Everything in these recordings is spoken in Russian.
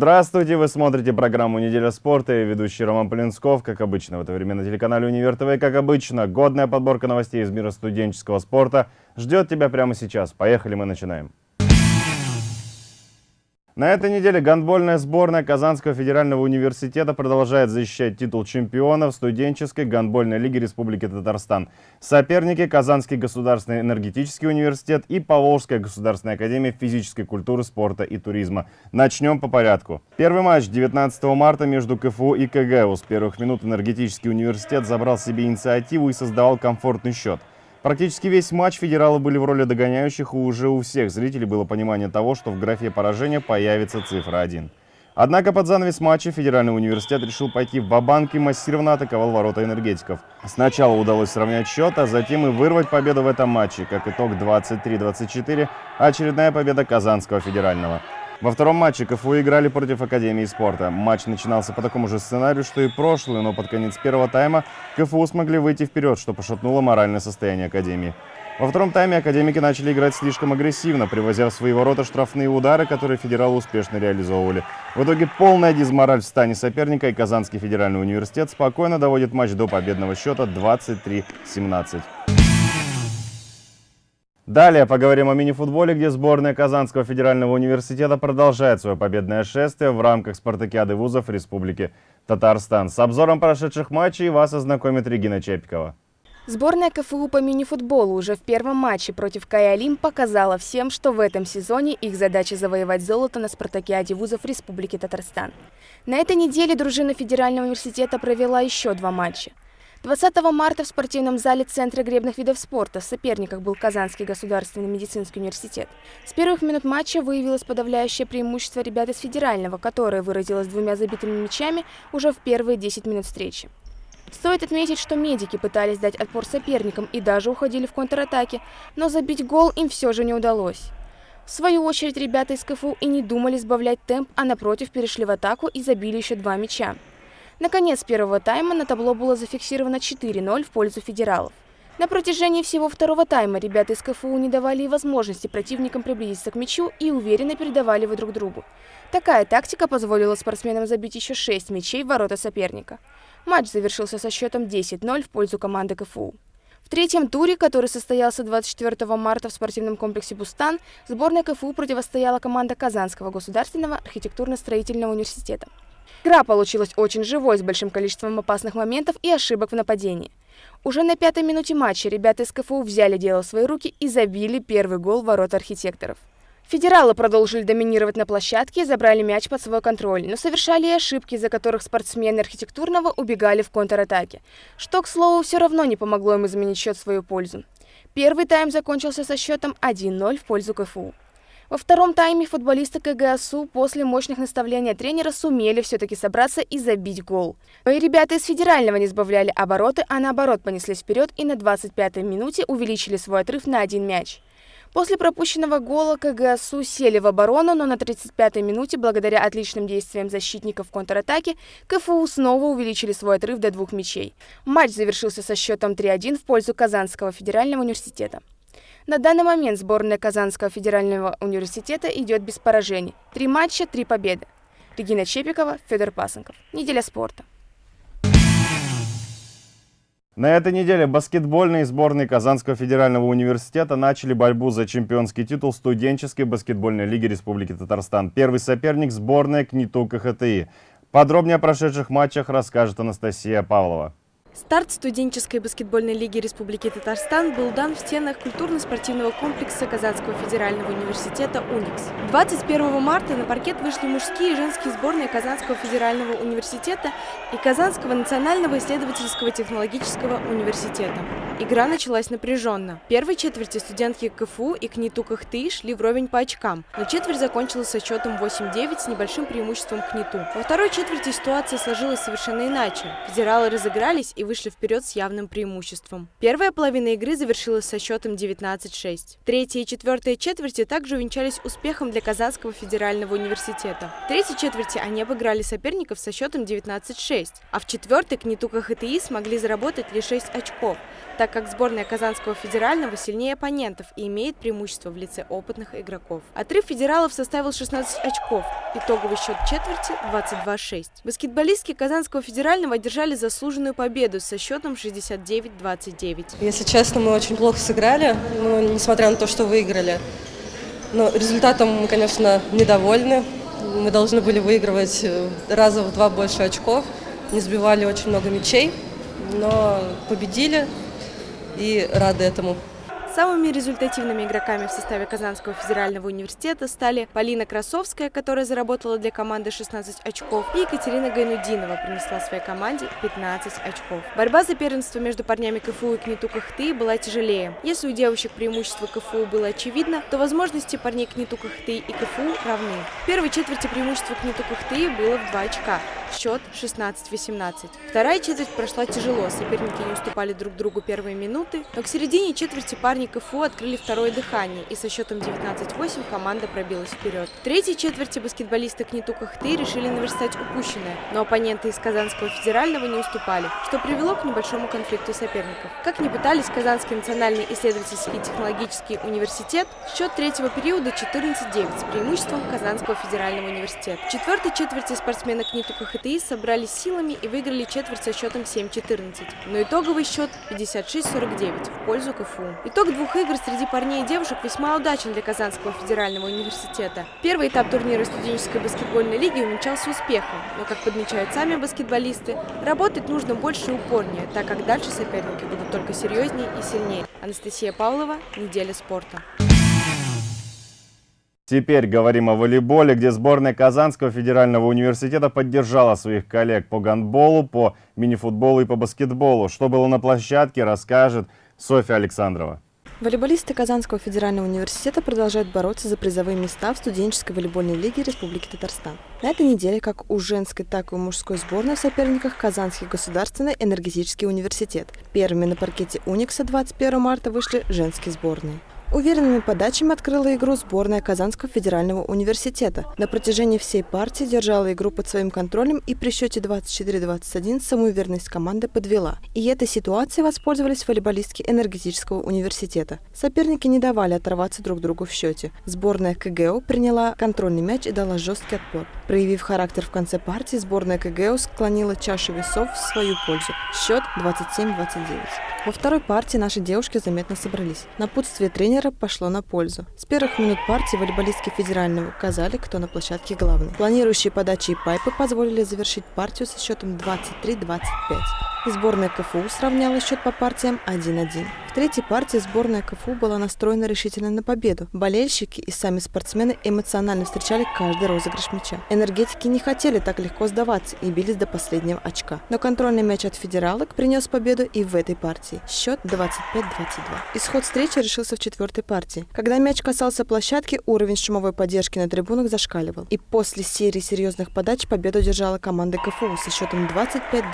Здравствуйте, вы смотрите программу «Неделя спорта» и ведущий Роман Полинсков, как обычно, в это время на телеканале «Универ ТВ». Как обычно, годная подборка новостей из мира студенческого спорта ждет тебя прямо сейчас. Поехали, мы начинаем. На этой неделе гандбольная сборная Казанского федерального университета продолжает защищать титул чемпиона в студенческой гандбольной лиге Республики Татарстан. Соперники – Казанский государственный энергетический университет и Поволжская государственная академия физической культуры, спорта и туризма. Начнем по порядку. Первый матч 19 марта между КФУ и КГУ. С первых минут энергетический университет забрал себе инициативу и создавал комфортный счет. Практически весь матч федералы были в роли догоняющих, и уже у всех зрителей было понимание того, что в графе поражения появится цифра 1. Однако под занавес матча Федеральный университет решил пойти в бабанк и массированно атаковал ворота энергетиков. Сначала удалось сравнять счет, а затем и вырвать победу в этом матче. Как итог 23-24, очередная победа Казанского федерального. Во втором матче КФУ играли против Академии спорта. Матч начинался по такому же сценарию, что и прошлый, но под конец первого тайма КФУ смогли выйти вперед, что пошатнуло моральное состояние Академии. Во втором тайме академики начали играть слишком агрессивно, привозя в свои ворота штрафные удары, которые федералы успешно реализовывали. В итоге полная дизмораль в стане соперника, и Казанский федеральный университет спокойно доводит матч до победного счета 23-17. Далее поговорим о мини-футболе, где сборная Казанского федерального университета продолжает свое победное шествие в рамках спартакиады вузов Республики Татарстан. С обзором прошедших матчей вас ознакомит Регина Чепикова. Сборная КФУ по мини-футболу уже в первом матче против Каялим показала всем, что в этом сезоне их задача завоевать золото на спартакиаде вузов Республики Татарстан. На этой неделе дружина Федерального университета провела еще два матча. 20 марта в спортивном зале Центра гребных видов спорта в соперниках был Казанский государственный медицинский университет. С первых минут матча выявилось подавляющее преимущество ребят из федерального, которое выразилось двумя забитыми мячами уже в первые 10 минут встречи. Стоит отметить, что медики пытались дать отпор соперникам и даже уходили в контратаке, но забить гол им все же не удалось. В свою очередь ребята из КФУ и не думали сбавлять темп, а напротив перешли в атаку и забили еще два мяча. Наконец первого тайма на табло было зафиксировано 4-0 в пользу федералов. На протяжении всего второго тайма ребята из КФУ не давали и возможности противникам приблизиться к мячу и уверенно передавали его друг другу. Такая тактика позволила спортсменам забить еще 6 мячей в ворота соперника. Матч завершился со счетом 10-0 в пользу команды КФУ. В третьем туре, который состоялся 24 марта в спортивном комплексе «Бустан», сборная КФУ противостояла команда Казанского государственного архитектурно-строительного университета. Игра получилась очень живой, с большим количеством опасных моментов и ошибок в нападении. Уже на пятой минуте матча ребята из КФУ взяли дело в свои руки и забили первый гол в ворота архитекторов. Федералы продолжили доминировать на площадке и забрали мяч под свой контроль, но совершали и ошибки, из-за которых спортсмены архитектурного убегали в контратаке, что, к слову, все равно не помогло им изменить счет в свою пользу. Первый тайм закончился со счетом 1-0 в пользу КФУ. Во втором тайме футболисты КГСУ после мощных наставлений тренера сумели все-таки собраться и забить гол. Но и ребята из федерального не сбавляли обороты, а наоборот понеслись вперед и на 25-й минуте увеличили свой отрыв на один мяч. После пропущенного гола КГСУ сели в оборону, но на 35-й минуте, благодаря отличным действиям защитников в контратаке, КФУ снова увеличили свой отрыв до двух мячей. Матч завершился со счетом 3-1 в пользу Казанского федерального университета. На данный момент сборная Казанского федерального университета идет без поражений. Три матча, три победы. Регина Чепикова, Федор Пасынков. Неделя спорта. На этой неделе баскетбольные сборные Казанского федерального университета начали борьбу за чемпионский титул студенческой баскетбольной лиги Республики Татарстан. Первый соперник – сборная КНИТУ КХТИ. Подробнее о прошедших матчах расскажет Анастасия Павлова. Старт студенческой баскетбольной лиги Республики Татарстан был дан в стенах культурно-спортивного комплекса Казанского федерального университета «Уникс». 21 марта на паркет вышли мужские и женские сборные Казанского федерального университета и Казанского национального исследовательского технологического университета. Игра началась напряженно. В первой четверти студентки КФУ и КНИТУ КХТИ шли вровень по очкам, но четверть закончилась со счетом 8-9 с небольшим преимуществом КНИТУ. Во второй четверти ситуация сложилась совершенно иначе. Федералы разыгрались и вышли вперед с явным преимуществом. Первая половина игры завершилась со счетом 19-6. Третья и четвертая четверти также увенчались успехом для Казанского федерального университета. В третьей четверти они обыграли соперников со счетом 19-6, а в четвертой КНИТУ КХТИ смогли заработать лишь 6 очков, так как сборная Казанского федерального сильнее оппонентов и имеет преимущество в лице опытных игроков. Отрыв федералов составил 16 очков, итоговый счет четверти 22-6. Баскетболистки Казанского федерального одержали заслуженную победу со счетом 69-29. Если честно, мы очень плохо сыграли, ну, несмотря на то, что выиграли. Но результатом мы, конечно, недовольны. Мы должны были выигрывать э, раза в два больше очков, не сбивали очень много мячей, но победили и рады этому. Самыми результативными игроками в составе Казанского федерального университета стали Полина Красовская, которая заработала для команды 16 очков, и Екатерина Гайнудинова принесла своей команде 15 очков. Борьба за первенство между парнями КФУ и КНИТУ Кахты была тяжелее. Если у девушек преимущество КФУ было очевидно, то возможности парней КНИТУ Кахты и КФУ равны. В первой четверти преимущество КНИТУ Кахты было в 2 очка, счет 16-18. Вторая четверть прошла тяжело, соперники не уступали друг другу первые минуты, но к середине четверти парни парни КФУ открыли второе дыхание, и со счетом 19-8 команда пробилась вперед. В третьей четверти баскетболисты Книту Кахты решили наверстать упущенное, но оппоненты из Казанского федерального не уступали, что привело к небольшому конфликту соперников. Как ни пытались Казанский национальный исследовательский технологический университет, счет третьего периода 14-9 с преимуществом Казанского федерального университета. В четвертой четверти спортсмены Книту КХТИ собрались силами и выиграли четверть со счетом 7-14, но итоговый счет 56-49 в пользу КФУ. Итог двух игр среди парней и девушек весьма удачен для Казанского федерального университета. Первый этап турнира студенческой баскетбольной лиги увенчался успехом, но, как подмечают сами баскетболисты, работать нужно больше и упорнее, так как дальше соперники будут только серьезнее и сильнее. Анастасия Павлова, «Неделя спорта». Теперь говорим о волейболе, где сборная Казанского федерального университета поддержала своих коллег по гандболу, по мини-футболу и по баскетболу. Что было на площадке, расскажет Софья Александрова. Волейболисты Казанского федерального университета продолжают бороться за призовые места в студенческой волейбольной лиге Республики Татарстан. На этой неделе как у женской, так и у мужской сборной в соперниках Казанский государственный энергетический университет. Первыми на паркете Уникса 21 марта вышли женские сборные. Уверенными подачами открыла игру сборная Казанского федерального университета. На протяжении всей партии держала игру под своим контролем и при счете 24-21 самоуверенность команды подвела. И этой ситуацией воспользовались волейболистки энергетического университета. Соперники не давали оторваться друг другу в счете. Сборная КГО приняла контрольный мяч и дала жесткий отпор. Проявив характер в конце партии, сборная КГО склонила чашу весов в свою пользу. Счет 27-29. Во второй партии наши девушки заметно собрались. Напутствие тренера пошло на пользу. С первых минут партии волейболистки федерального указали, кто на площадке главный. Планирующие подачи и пайпы позволили завершить партию со счетом 23-25 и сборная КФУ сравняла счет по партиям 1-1. В третьей партии сборная КФУ была настроена решительно на победу. Болельщики и сами спортсмены эмоционально встречали каждый розыгрыш мяча. Энергетики не хотели так легко сдаваться и бились до последнего очка. Но контрольный мяч от федералок принес победу и в этой партии. Счет 25-22. Исход встречи решился в четвертой партии. Когда мяч касался площадки, уровень шумовой поддержки на трибунах зашкаливал. И после серии серьезных подач победу держала команда КФУ со счетом 25-20.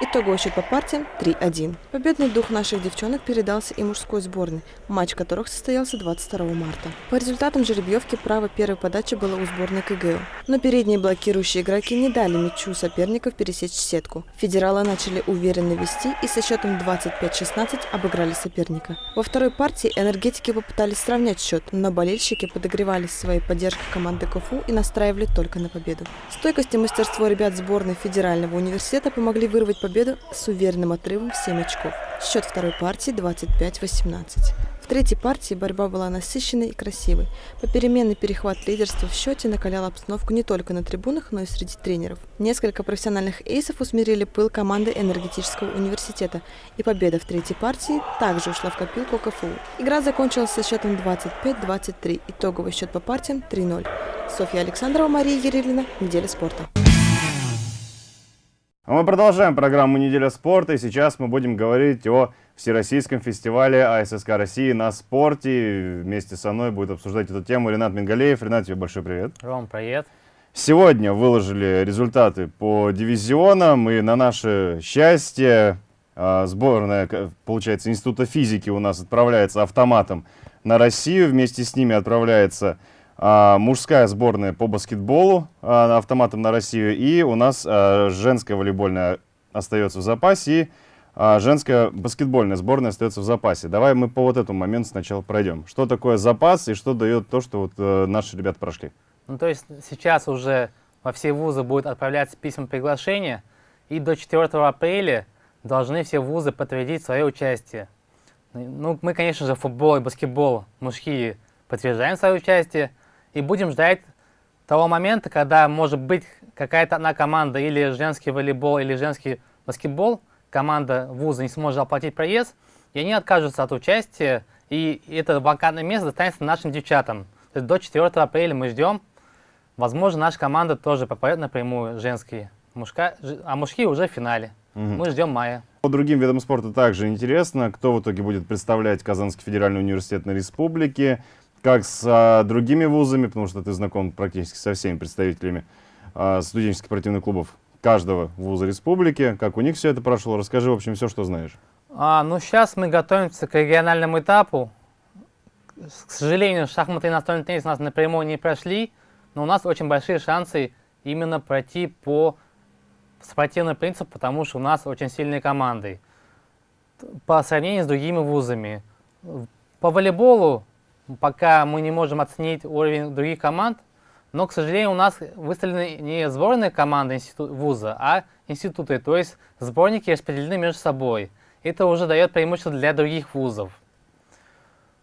Итоговый счет по партиям 3-1. Победный дух наших девчонок передался и мужской сборной, матч которых состоялся 22 марта. По результатам жеребьевки право первой подачи было у сборной КГО, но передние блокирующие игроки не дали мячу соперников пересечь сетку. Федералы начали уверенно вести и со счетом 25-16 обыграли соперника. Во второй партии энергетики попытались сравнять счет, но болельщики подогревались своей поддержкой команды КФУ и настраивали только на победу. Стойкость и мастерство ребят сборной Федерального университета помогли вырвать победу с уверенным отрывом в 7 очков. Счет второй партии 25-18. В третьей партии борьба была насыщенной и красивой. Попеременный перехват лидерства в счете накалял обстановку не только на трибунах, но и среди тренеров. Несколько профессиональных эйсов усмирили пыл команды энергетического университета, и победа в третьей партии также ушла в копилку КФУ. Игра закончилась со счетом 25-23, итоговый счет по партиям 3-0. Софья Александрова, Мария Ерилина. Неделя спорта. А мы продолжаем программу «Неделя спорта», и сейчас мы будем говорить о Всероссийском фестивале АССК России на спорте. Вместе со мной будет обсуждать эту тему Ренат Мингалеев. Ренат, тебе большой привет. Ром, привет. Сегодня выложили результаты по дивизионам, и на наше счастье а, сборная, получается, Института физики у нас отправляется автоматом на Россию. Вместе с ними отправляется мужская сборная по баскетболу а, автоматом на Россию, и у нас а, женская волейбольная остается в запасе, и а женская баскетбольная сборная остается в запасе. Давай мы по вот этому моменту сначала пройдем. Что такое запас и что дает то, что вот э, наши ребята прошли? Ну, то есть сейчас уже во все вузы будет отправляться письма приглашения, и до 4 апреля должны все вузы подтвердить свое участие. Ну, мы, конечно же, футбол и баскетбол мужские подтверждаем свое участие и будем ждать того момента, когда, может быть, какая-то одна команда, или женский волейбол, или женский баскетбол, команда вуза не сможет оплатить проезд, и они откажутся от участия, и это вакантное место достанется нашим девчатам. То есть до 4 апреля мы ждем. Возможно, наша команда тоже попадет напрямую женские, мужка, а мужские уже в финале. Угу. Мы ждем мая. По другим видам спорта также интересно, кто в итоге будет представлять Казанский федеральный университет на республике, как с а, другими вузами, потому что ты знаком практически со всеми представителями а, студенческих спортивных клубов каждого вуза республики. Как у них все это прошло? Расскажи, в общем, все, что знаешь. А, ну, сейчас мы готовимся к региональному этапу. К сожалению, шахматы и настольный теннис у нас напрямую не прошли, но у нас очень большие шансы именно пройти по спортивному принципу, потому что у нас очень сильные команды по сравнению с другими вузами. По волейболу пока мы не можем оценить уровень других команд, но, к сожалению, у нас выставлены не сборные команды институт, вуза, а институты, то есть сборники распределены между собой. Это уже дает преимущество для других вузов.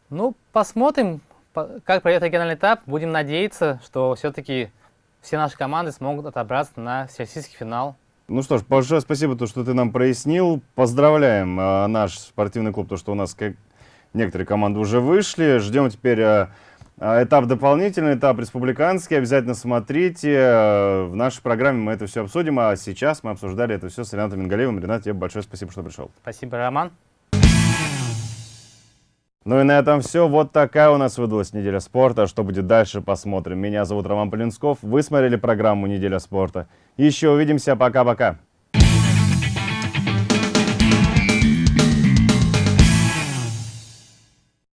Ну, посмотрим, как пройдет региональный этап. Будем надеяться, что все-таки все наши команды смогут отобраться на всероссийский финал. Ну что ж, большое спасибо, то, что ты нам прояснил. Поздравляем э, наш спортивный клуб, то, что у нас как некоторые команды уже вышли. Ждем теперь э, э, этап дополнительный, этап республиканский. Обязательно смотрите. Э, в нашей программе мы это все обсудим. А сейчас мы обсуждали это все с Ренатом Мингалеевым. Ренат, тебе большое спасибо, что пришел. Спасибо, Роман. Ну и на этом все. Вот такая у нас выдалась неделя спорта. Что будет дальше, посмотрим. Меня зовут Роман Полинсков. Вы смотрели программу «Неделя спорта». Еще увидимся. Пока-пока.